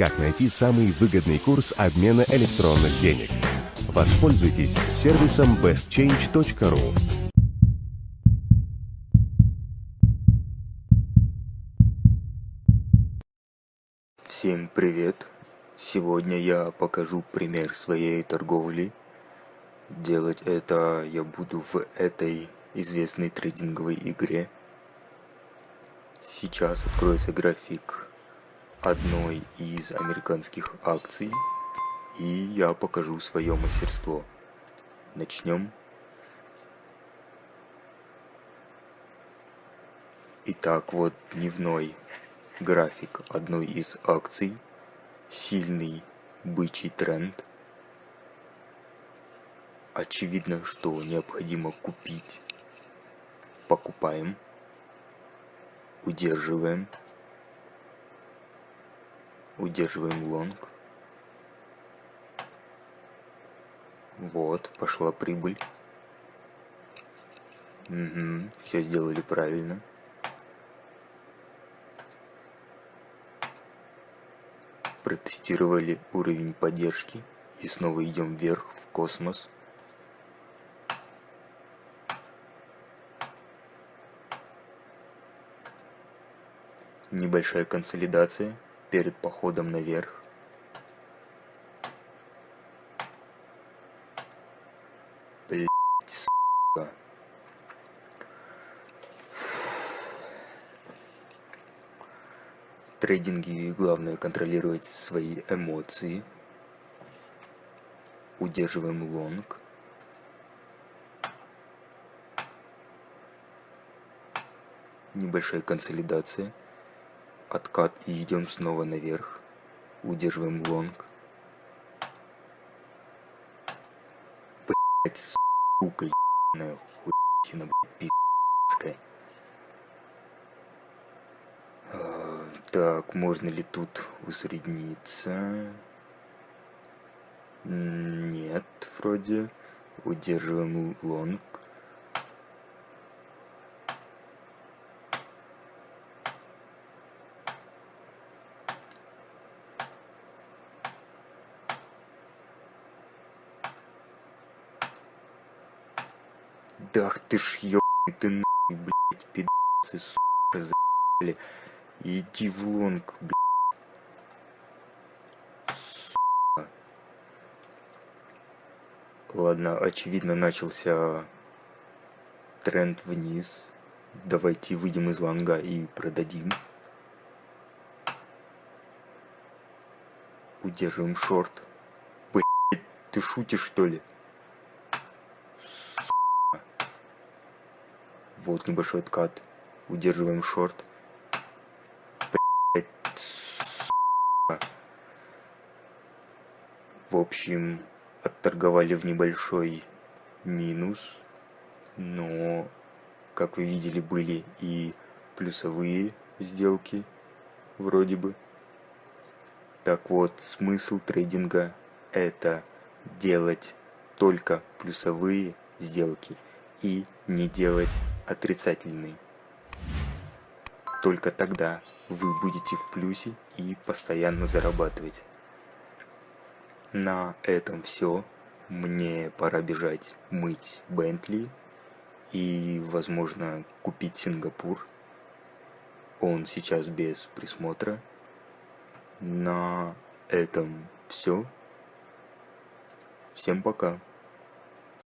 Как найти самый выгодный курс обмена электронных денег? Воспользуйтесь сервисом bestchange.ru. Всем привет! Сегодня я покажу пример своей торговли. Делать это я буду в этой известной трейдинговой игре. Сейчас откроется график одной из американских акций и я покажу свое мастерство. Начнем. Итак, вот дневной график одной из акций. Сильный бычий тренд. Очевидно, что необходимо купить. Покупаем. Удерживаем удерживаем лонг. Вот, пошла прибыль. Угу, все сделали правильно. Протестировали уровень поддержки. И снова идем вверх, в космос. Небольшая консолидация перед походом наверх. Блять, трейдинге главное контролировать свои эмоции. Удерживаем лонг. Небольшая консолидация откат и идем снова наверх. Удерживаем лонг. Блять, сука, ебаная хуйчина, блядь, пиздская. А, так, можно ли тут усредниться? Нет, вроде. Удерживаем лонг. Да ты ж ёбаный ты нахуй, блядь, пидасы, сука, за***ли. Иди в лонг, блядь. Сука. Ладно, очевидно начался тренд вниз. Давайте выйдем из лонга и продадим. Удерживаем шорт. Блять, ты шутишь что ли? Вот небольшой откат. Удерживаем шорт. В общем, отторговали в небольшой минус. Но, как вы видели, были и плюсовые сделки. Вроде бы. Так вот, смысл трейдинга это делать только плюсовые сделки и не делать отрицательный. Только тогда вы будете в плюсе и постоянно зарабатывать. На этом все. Мне пора бежать мыть Бентли и, возможно, купить Сингапур. Он сейчас без присмотра. На этом все. Всем пока.